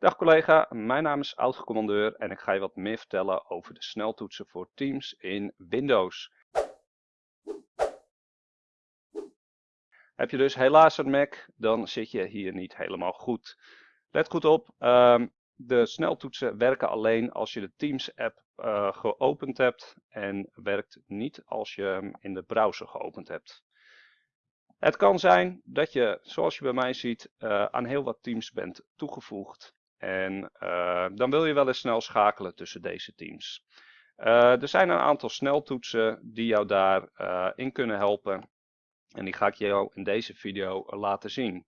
Dag collega, mijn naam is oud-commandeur en ik ga je wat meer vertellen over de sneltoetsen voor Teams in Windows. Heb je dus helaas een Mac, dan zit je hier niet helemaal goed. Let goed op, ehm, de sneltoetsen werken alleen als je de Teams app uh, geopend hebt en werkt niet als je hem in de browser geopend hebt. Het kan zijn dat je, zoals je bij mij ziet, uh, aan heel wat teams bent toegevoegd. En uh, dan wil je wel eens snel schakelen tussen deze teams. Uh, er zijn een aantal sneltoetsen die jou daarin in kunnen helpen. En die ga ik jou in deze video laten zien.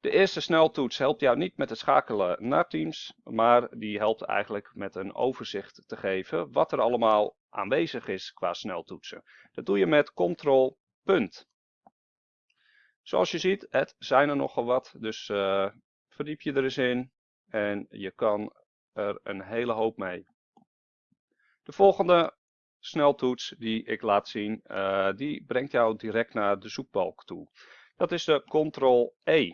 De eerste sneltoets helpt jou niet met het schakelen naar teams, maar die helpt eigenlijk met een overzicht te geven wat er allemaal aanwezig is qua sneltoetsen. Dat doe je met Ctrl punt. Zoals je ziet, het zijn er nogal wat, dus verdiep je er eens in en je kan er een hele hoop mee. De volgende sneltoets die ik laat zien, uh, die brengt jou direct naar de zoekbalk toe. Dat is de Ctrl-E.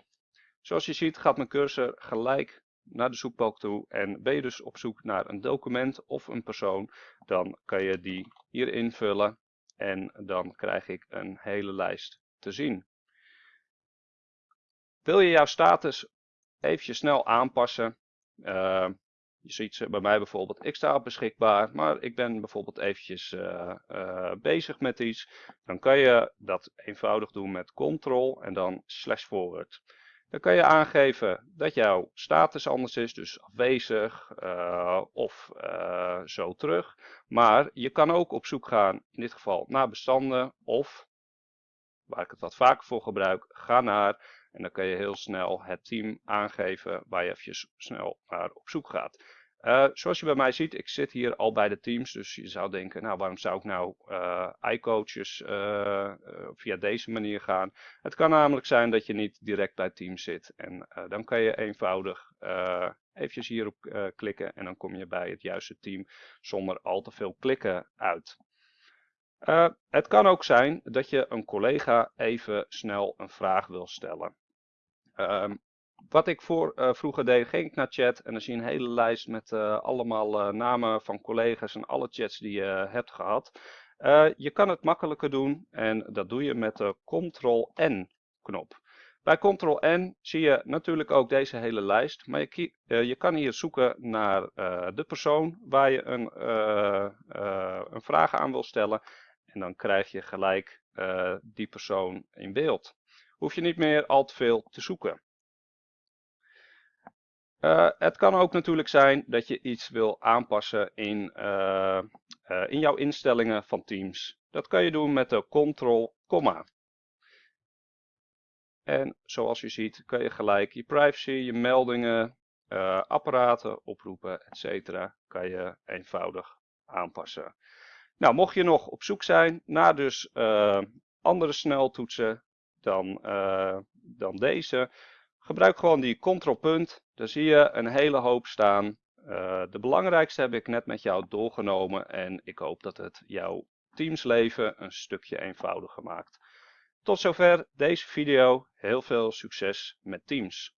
Zoals je ziet gaat mijn cursor gelijk naar de zoekbalk toe en ben je dus op zoek naar een document of een persoon, dan kan je die hier invullen en dan krijg ik een hele lijst te zien. Wil je jouw status eventjes snel aanpassen? Uh, je ziet bij mij bijvoorbeeld, ik sta beschikbaar, maar ik ben bijvoorbeeld eventjes uh, uh, bezig met iets. Dan kan je dat eenvoudig doen met Ctrl en dan slash forward. Dan kan je aangeven dat jouw status anders is, dus afwezig of zo terug. Maar je kan ook op zoek gaan, in dit geval naar bestanden of, waar ik het wat vaker voor gebruik, ga naar en dan kan je heel snel het team aangeven waar je even snel naar op zoek gaat. Uh, zoals je bij mij ziet, ik zit hier al bij de teams, dus je zou denken, nou waarom zou ik nou uh, iCoaches uh, via deze manier gaan? Het kan namelijk zijn dat je niet direct bij teams zit en dan kan je eenvoudig eventjes hierop klikken en dan kom je bij het juiste team zonder al te veel klikken uit. het kan ook zijn dat je een collega even snel een vraag wil stellen. Um, wat ik voor, uh, vroeger deed, ging ik naar chat en dan zie je een hele lijst met uh, allemaal uh, namen van collega's en alle chats die je hebt gehad. je kan het makkelijker doen en dat doe je met de Ctrl-N knop. Bij Ctrl-N zie je natuurlijk ook deze hele lijst, maar je, je kan hier zoeken naar de persoon waar je een, een vraag aan wil stellen. En dan krijg je gelijk die persoon in beeld hoef je niet meer al te veel te zoeken. Uh, het kan ook natuurlijk zijn dat je iets wil aanpassen in, uh, uh, in jouw instellingen van Teams. Dat kan je doen met de Ctrl, komma. En zoals je ziet kan je gelijk je privacy, je meldingen, apparaten, oproepen, etc. kan je eenvoudig aanpassen. Nou, mocht je nog op zoek zijn naar dus andere sneltoetsen, dan, uh, dan deze. Gebruik gewoon die controlpunt. Daar zie je een hele hoop staan. Uh, de belangrijkste heb ik net met jou doorgenomen en ik hoop dat het jouw teamsleven een stukje eenvoudiger maakt. Tot zover deze video. Heel veel succes met Teams.